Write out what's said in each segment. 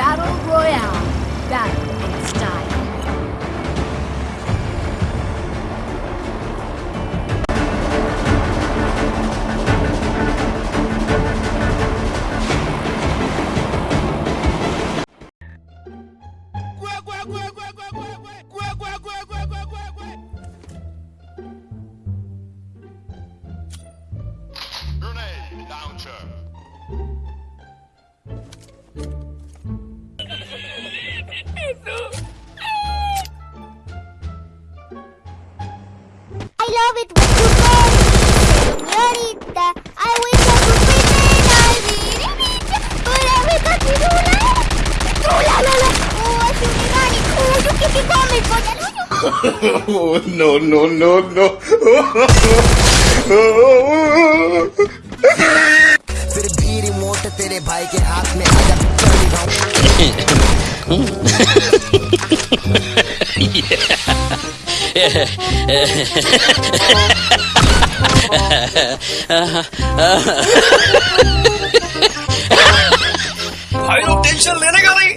Battle Royale. Battle. oh, no, no, no, no. फिर भी remote तेरे भाई के हाथ में आ भाई लोग टेंशन लेने का नहीं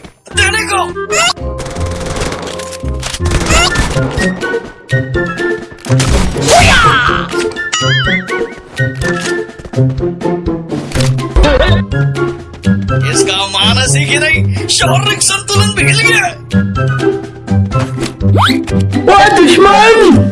इसका मानसिक ही नहीं शारीरिक संतुलन बिगड़ गया। दुश्मन!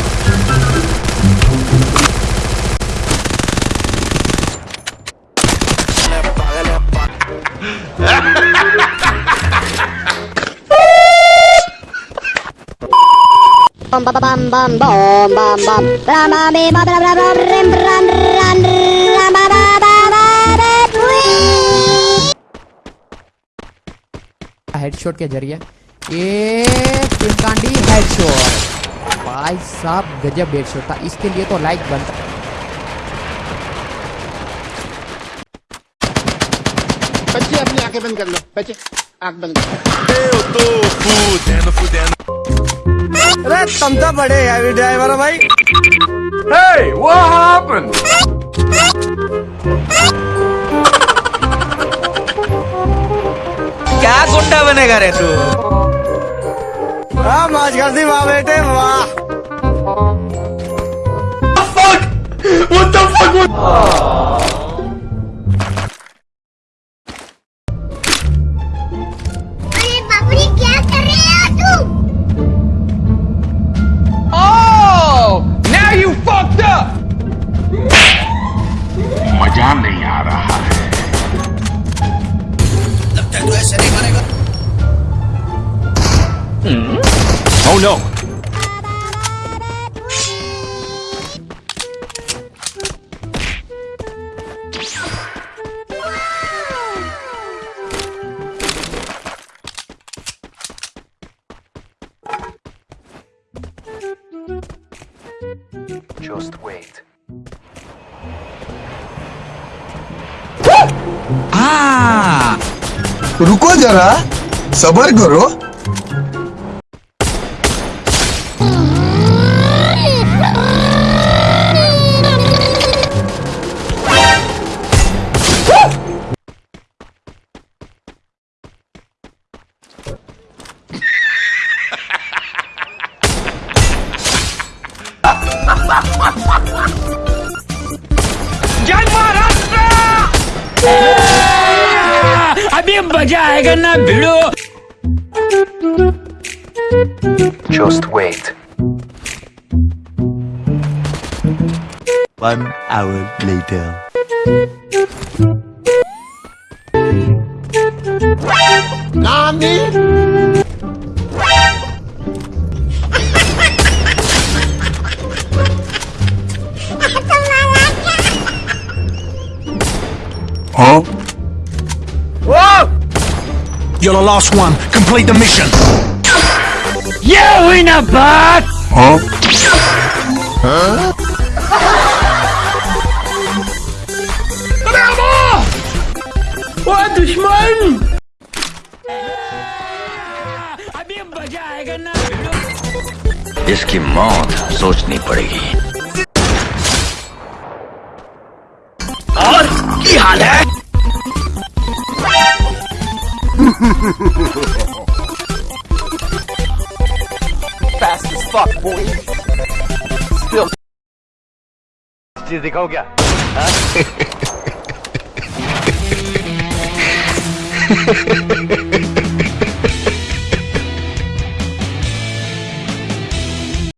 bum bum bum bum bum bum bum. Bum bum bum bum bum bum headshot के ज़रिए। ये पिंकांडी हेडशॉट भाई साहब गजब हेडशॉट था। इसके लिए तो लाइक बनता बच्चे अपनी आँखें बंद कर लो। बच्चे आँख बंद कर। लो अरे तुम तो बड़े हैवी ड्राइवर हो भाई Hey, what happened? क्या गुंडा बनेगा रे तू हाँ मौज कर दी वाह बेटे वाह What the fuck? What the? आ रहा है तब तक तो ऐसे नहीं मरेगा Oh no! Just wait. रुको जरा सबर करो। Just wait. One hour later. Nani? huh? you're the last one. Complete the mission. ये हुई ना बात Huh? वो दुश्मन अभी मजा आएगा ना भिड़ो इसकी मौत सोचनी पड़ेगी और की हाल है चीज दिखाओ क्या Ha